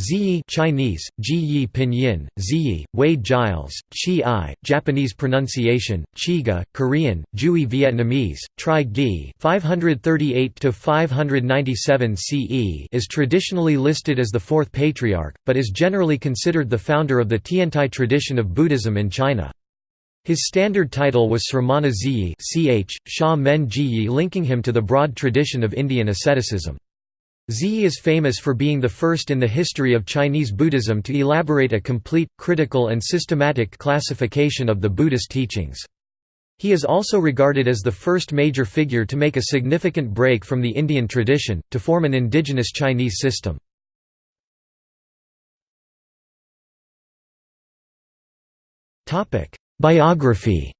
Zhiyi Chinese, Ji Pinyin, Zhiyi, Wade Giles, Chi I, Japanese pronunciation, Chiga, Korean, Jui Vietnamese, Tri Gi 538–597 CE is traditionally listed as the fourth patriarch, but is generally considered the founder of the Tiantai tradition of Buddhism in China. His standard title was Sramana Zhiyi ch, Sha Men Jiyi linking him to the broad tradition of Indian asceticism. Zhiyi is famous for being the first in the history of Chinese Buddhism to elaborate a complete, critical and systematic classification of the Buddhist teachings. He is also regarded as the first major figure to make a significant break from the Indian tradition, to form an indigenous Chinese system. Biography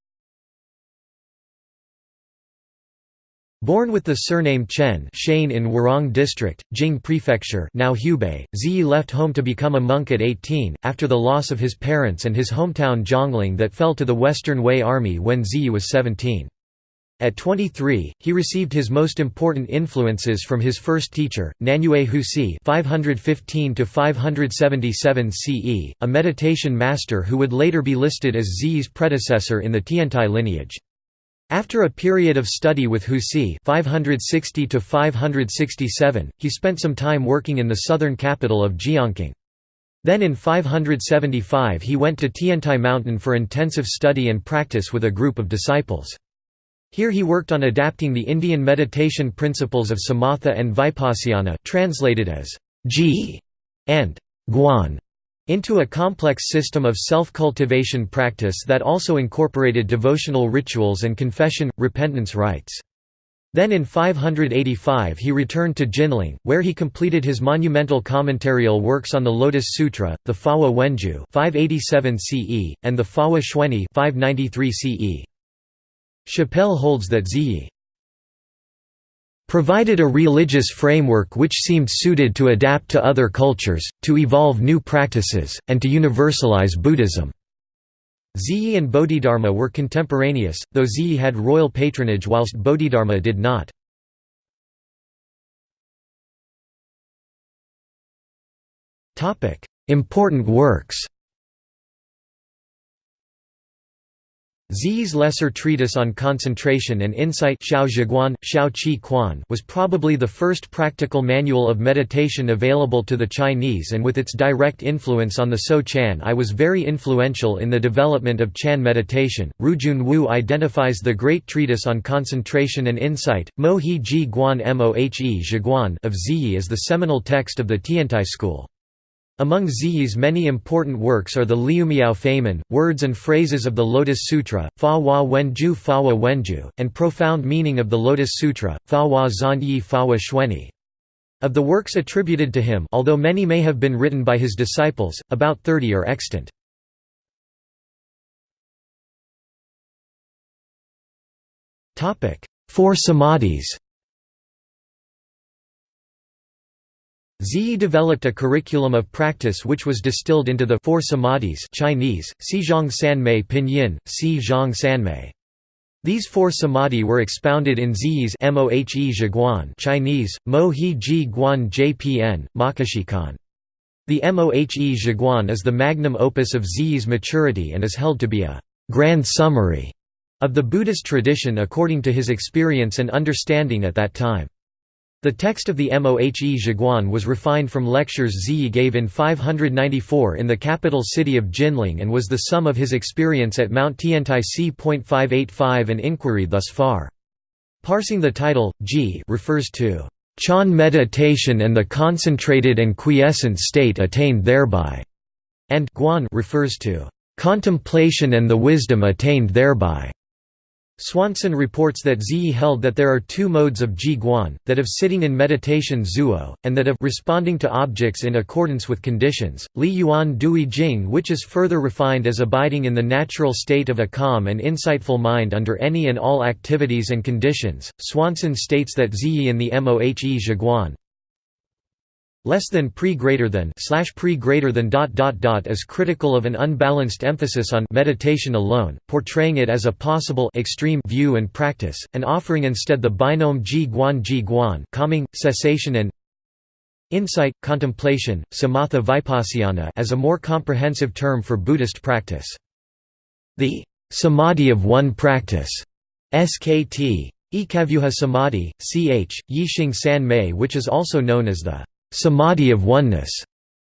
Born with the surname Chen Shane in Huarong District, Jing Prefecture now Hubei, Zhiyi left home to become a monk at 18, after the loss of his parents and his hometown Zhongling that fell to the Western Wei Army when Zhiyi was 17. At 23, he received his most important influences from his first teacher, Nanyue Huisi (515–577 CE), a meditation master who would later be listed as Zhiyi's predecessor in the Tiantai lineage. After a period of study with Huisi 560 he spent some time working in the southern capital of Jinling. Then in 575 he went to Tiantai Mountain for intensive study and practice with a group of disciples. Here he worked on adapting the Indian meditation principles of samatha and vipassana translated as ji and guan into a complex system of self-cultivation practice that also incorporated devotional rituals and confession, repentance rites. Then in 585 he returned to Jinling, where he completed his monumental commentarial works on the Lotus Sutra, the Fahua Wenju 587 CE, and the Fahua Xuanyi 593 CE. Chappell holds that Zhiyi provided a religious framework which seemed suited to adapt to other cultures, to evolve new practices, and to universalize Buddhism. Zhiyi and Bodhidharma were contemporaneous, though Zhiyi had royal patronage whilst Bodhidharma did not. Important works Zhiyi's lesser treatise on concentration and insight was probably the first practical manual of meditation available to the Chinese and with its direct influence on the So Chan I was very influential in the development of Chan meditation. Rujun Wu identifies the great treatise on concentration and insight, Mo He Ji Guan Mohe Zhiguan of Zhiyi as the seminal text of the Tiantai school. Among Zhiyi's many important works are the Liumiao Famen, Words and Phrases of the Lotus Sutra, Fa Hua Wenju Fa Hua Wenju, and Profound Meaning of the Lotus Sutra, Fa Hua Zan Yi Fa Hua Xuanyi. Of the works attributed to him although many may have been written by his disciples, about 30 are extant. Four samadhis Zhiyi developed a curriculum of practice which was distilled into the Four Samadhis Chinese, Xizhang Sanmei Pinyin, Xizhang Sanmei. These four samadhi were expounded in Zhiyi's Mohe Zhiguan Chinese, Mo He Ji Guan Jpn, Makashikan. The Mohe Zhiguan is the magnum opus of Zhiyi's maturity and is held to be a «grand summary» of the Buddhist tradition according to his experience and understanding at that time. The text of the Mohe Zhiguan was refined from lectures Zhiyi gave in 594 in the capital city of Jinling and was the sum of his experience at Mount Tiantai c.585 and inquiry thus far. Parsing the title, Ji refers to Chan meditation and the concentrated and quiescent state attained thereby, and Guan refers to contemplation and the wisdom attained thereby. Swanson reports that Zhiyi held that there are two modes of ji guan, that of sitting in meditation zuo, and that of responding to objects in accordance with conditions. Li Yuan Dui Jing which is further refined as abiding in the natural state of a calm and insightful mind under any and all activities and conditions. Swanson states that Zhiyi in the Mohe Zhiguan less than pre greater than slash pre greater than dot dot dot is critical of an unbalanced emphasis on meditation alone, portraying it as a possible extreme view and practice, and offering instead the binome ji guan ji guan calming, cessation and insight, contemplation, samatha vipassana as a more comprehensive term for Buddhist practice. The samadhi of one practice, SKT, Ekavyuha Samadhi, ch. Yixing San Mei which is also known as the samadhi of oneness,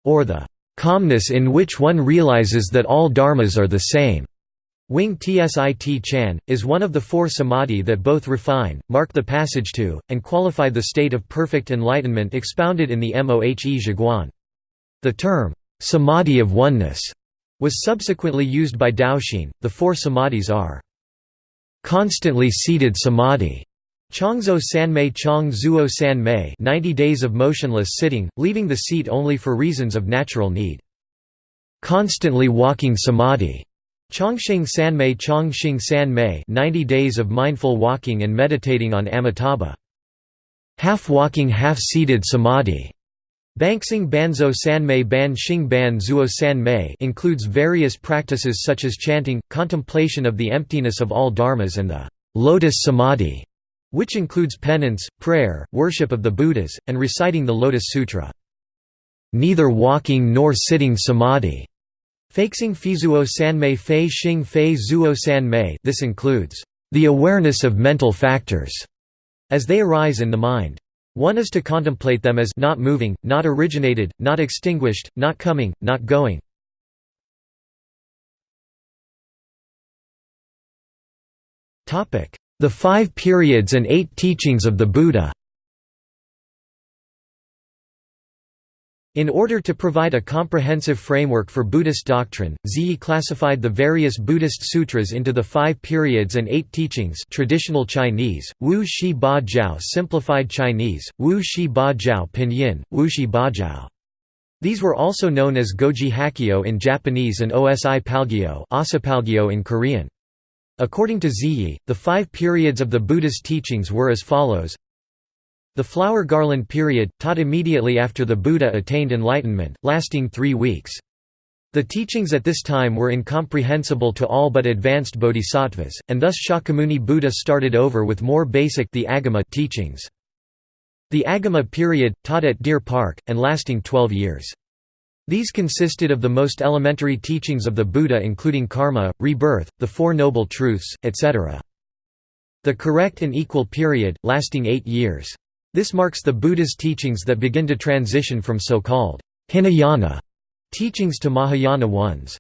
or the calmness in which one realizes that all dharmas are the same. Wing Tsit Chan, is one of the four samadhi that both refine, mark the passage to, and qualify the state of perfect enlightenment expounded in the Mohe Zhiguan. The term, samadhi of oneness, was subsequently used by Daoxin. The four samadhis are constantly seated samadhi, Changzuo Sanmei Chang Zuo Sanmei 90 days of motionless sitting, leaving the seat only for reasons of natural need. Constantly walking samadhi, Chongxing Sanmei Chongxing Sanmei 90 days of mindful walking and meditating on Amitabha. Half-walking half-seated samadhi Banxing Banzuo Sanmei Ban Xing Ban Zuo Sanmei includes various practices such as chanting, contemplation of the emptiness of all dharmas and the lotus samadhi, which includes penance, prayer, worship of the Buddhas, and reciting the Lotus Sutra. Neither walking nor sitting samadhi Feixing Feizuo Sanmei Fei Xing Fei Zuo Sanmei this includes the awareness of mental factors as they arise in the mind. One is to contemplate them as not moving, not originated, not extinguished, not coming, not going. The five periods and eight teachings of the Buddha In order to provide a comprehensive framework for Buddhist doctrine, Zhiyi classified the various Buddhist sutras into the five periods and eight teachings traditional Chinese, Wu Shi Ba Jiao simplified Chinese, Wu Shi Ba Jiao pinyin, Wu Shi Ba Jiao. These were also known as Goji Hakkyo in Japanese and Osi Palgyo in Korean. According to Zhiyi, the five periods of the Buddha's teachings were as follows the flower garland period, taught immediately after the Buddha attained enlightenment, lasting three weeks. The teachings at this time were incomprehensible to all but advanced bodhisattvas, and thus Shakyamuni Buddha started over with more basic the Agama teachings. The Agama period, taught at Deer Park, and lasting 12 years. These consisted of the most elementary teachings of the Buddha including karma, rebirth, the Four Noble Truths, etc. The correct and equal period, lasting eight years. This marks the Buddha's teachings that begin to transition from so-called Hinayana teachings to Mahayana ones.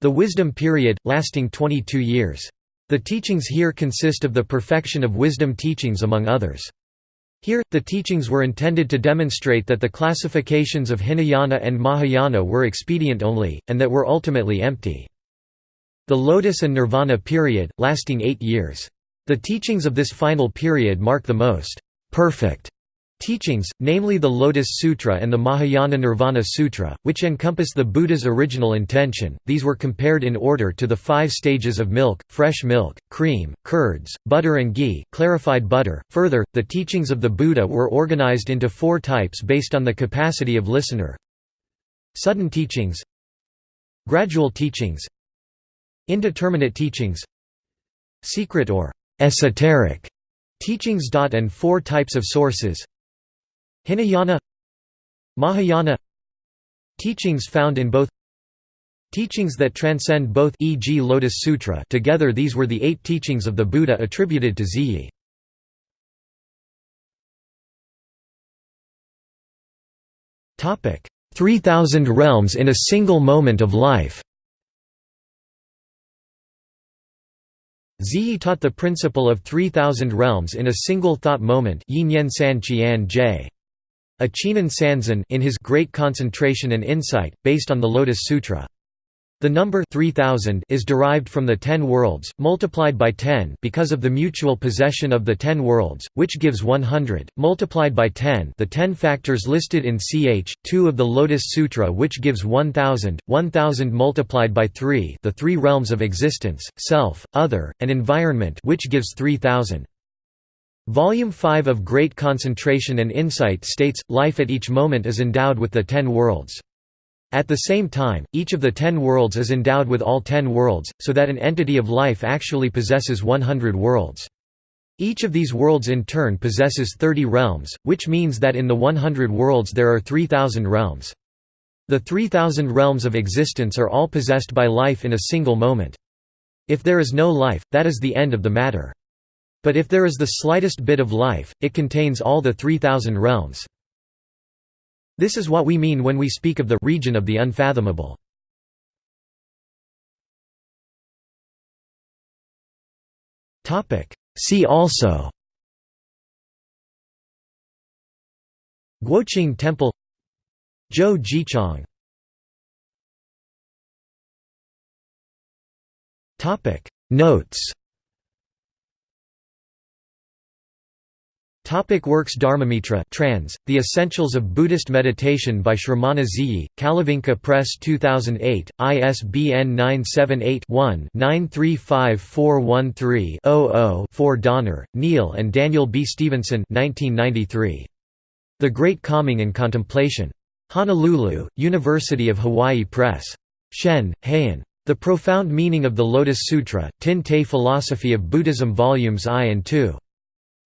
The wisdom period, lasting 22 years. The teachings here consist of the perfection of wisdom teachings among others. Here, the teachings were intended to demonstrate that the classifications of Hinayana and Mahayana were expedient only, and that were ultimately empty. The Lotus and Nirvana period, lasting eight years. The teachings of this final period mark the most perfect teachings, namely the Lotus Sutra and the Mahayana Nirvana Sutra, which encompass the Buddha's original intention. These were compared in order to the five stages of milk, fresh milk, cream, curds, butter and ghee, clarified butter. Further, the teachings of the Buddha were organized into four types based on the capacity of listener. Sudden teachings, gradual teachings, indeterminate teachings, secret or esoteric Teachings. and four types of sources Hinayana Mahayana Teachings found in both Teachings that transcend both e.g. Lotus Sutra together these were the eight teachings of the Buddha attributed to Zhiyi. Topic: 3000 realms in a single moment of life. Zhiyi taught the principle of 3,000 realms in a single thought moment Yin San Qian J. Achinan Sanzan in his Great Concentration and Insight, based on the Lotus Sutra. The number 3000 is derived from the ten worlds, multiplied by 10 because of the mutual possession of the ten worlds, which gives 100, multiplied by 10 the ten factors listed in ch. 2 of the Lotus Sutra which gives 1000, 1000 multiplied by 3 the three realms of existence, self, other, and environment which gives 3000. Volume 5 of Great Concentration and Insight states, life at each moment is endowed with the ten worlds. At the same time, each of the ten worlds is endowed with all ten worlds, so that an entity of life actually possesses 100 worlds. Each of these worlds in turn possesses 30 realms, which means that in the 100 worlds there are 3,000 realms. The 3,000 realms of existence are all possessed by life in a single moment. If there is no life, that is the end of the matter. But if there is the slightest bit of life, it contains all the 3,000 realms. This is what we mean when we speak of the region of the unfathomable. See also Guoqing Temple Zhou Jichang Notes Topic works Dharmamitra trans, The Essentials of Buddhist Meditation by Shramana Zhiyi, Kalavinka Press 2008, ISBN 978-1-935413-00-4 Donner, Neil and Daniel B. Stevenson 1993. The Great Calming and Contemplation. Honolulu, University of Hawaii Press. Shen, Haiyan. The Profound Meaning of the Lotus Sutra, Tin Te Philosophy of Buddhism Volumes I and II.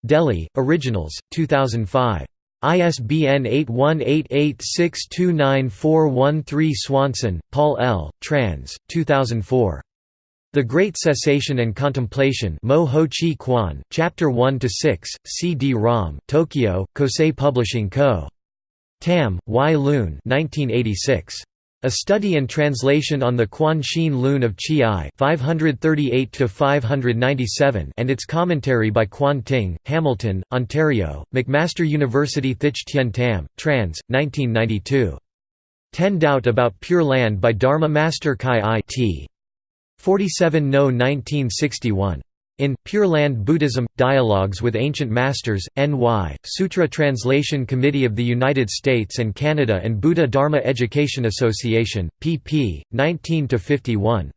Delhi, Originals, 2005. ISBN 8188629413 Swanson, Paul L., trans. 2004. The Great Cessation and Contemplation Mo Ho Chi Kwan, Chapter 1–6, CD-ROM, Tokyo, Kosei Publishing Co. Tam, Y. Lun 1986. A Study and Translation on the Quan Shin Lun of Chi 538 and its commentary by Quan Ting, Hamilton, Ontario, McMaster University Thich Tien Tam, trans. 1992. Ten Doubt About Pure Land by Dharma Master Kai I T. 47 No 1961. In Pure Land Buddhism Dialogues with Ancient Masters, N.Y., Sutra Translation Committee of the United States and Canada and Buddha Dharma Education Association, pp. 19 51.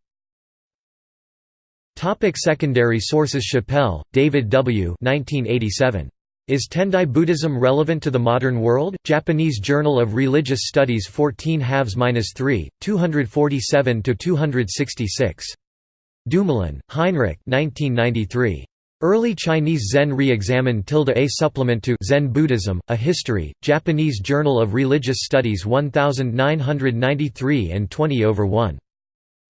Topic secondary sources Chappell, David W. 1987. Is Tendai Buddhism relevant to the modern world? Japanese Journal of Religious Studies 14 3 247 266. Dumoulin, Heinrich 1993. Early Chinese Zen re-examined tilde a supplement to Zen Buddhism, A History, Japanese Journal of Religious Studies 1993 and 20 over 1.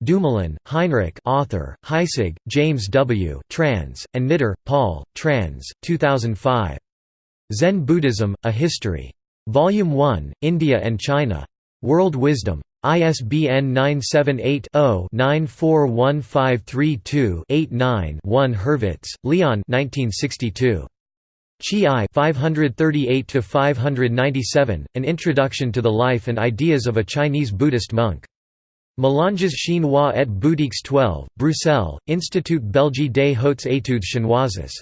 Dumoulin, Heinrich author, Heisig, James W. trans, and Knitter, Paul, trans, 2005. Zen Buddhism, A History. Volume 1, India and China. World Wisdom. ISBN 978-0-941532-89-1 Hurwitz, Leon 1962. Chi I 538–597, An Introduction to the Life and Ideas of a Chinese Buddhist Monk. Mélanges chinois et bouddhiques 12, Bruxelles, Institut Belge des Hautes Études Chinoises.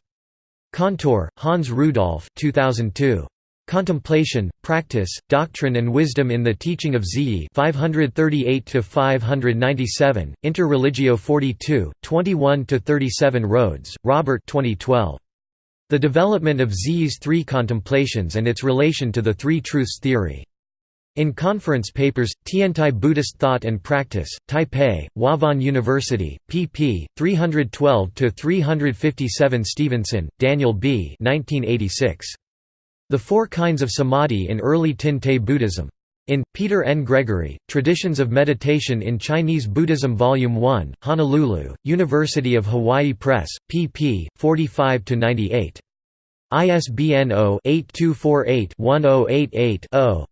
Kantor, Hans Rudolf 2002. Contemplation, Practice, Doctrine and Wisdom in the Teaching of Zhiyi 538–597, Inter Religio 42, 21–37 Rhodes, Robert 2012. The Development of Zhiyi's Three Contemplations and its Relation to the Three Truths Theory. In conference papers, Tiantai Buddhist Thought and Practice, Taipei, Huafan University, pp. 312–357 Stevenson, Daniel B. 1986. The Four Kinds of Samadhi in Early Tin Te Buddhism. In, Peter N. Gregory, Traditions of Meditation in Chinese Buddhism Volume 1, Honolulu, University of Hawaii Press, pp. 45–98. ISBN 0-8248-1088-0.